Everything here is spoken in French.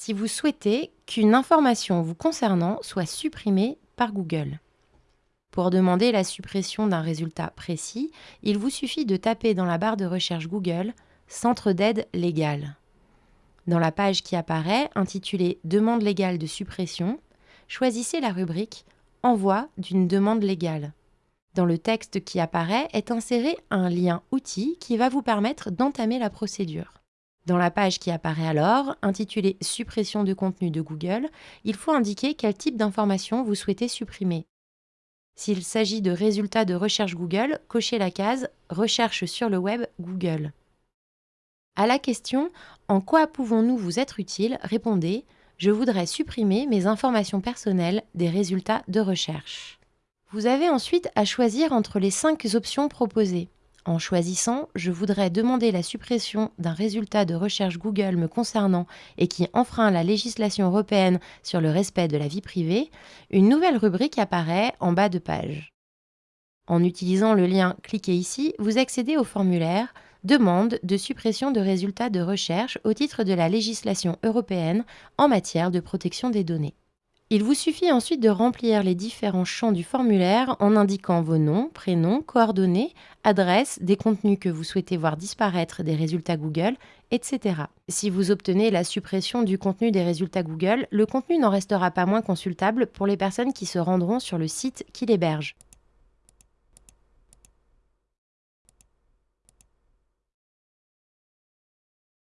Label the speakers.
Speaker 1: si vous souhaitez qu'une information vous concernant soit supprimée par Google. Pour demander la suppression d'un résultat précis, il vous suffit de taper dans la barre de recherche Google Centre d'aide légale. Dans la page qui apparaît, intitulée Demande légale de suppression, choisissez la rubrique Envoi d'une demande légale. Dans le texte qui apparaît est inséré un lien outil qui va vous permettre d'entamer la procédure. Dans la page qui apparaît alors, intitulée Suppression de contenu de Google, il faut indiquer quel type d'information vous souhaitez supprimer. S'il s'agit de résultats de recherche Google, cochez la case Recherche sur le web Google. À la question En quoi pouvons-nous vous être utiles? répondez Je voudrais supprimer mes informations personnelles des résultats de recherche. Vous avez ensuite à choisir entre les cinq options proposées. En choisissant, je voudrais demander la suppression d'un résultat de recherche Google me concernant et qui enfreint la législation européenne sur le respect de la vie privée, une nouvelle rubrique apparaît en bas de page. En utilisant le lien Cliquez ici, vous accédez au formulaire Demande de suppression de résultats de recherche au titre de la législation européenne en matière de protection des données. Il vous suffit ensuite de remplir les différents champs du formulaire en indiquant vos noms, prénoms, coordonnées, adresses, des contenus que vous souhaitez voir disparaître des résultats Google, etc. Si vous obtenez la suppression du contenu des résultats Google, le contenu n'en restera pas moins consultable pour les personnes qui se rendront sur le site qui l'héberge.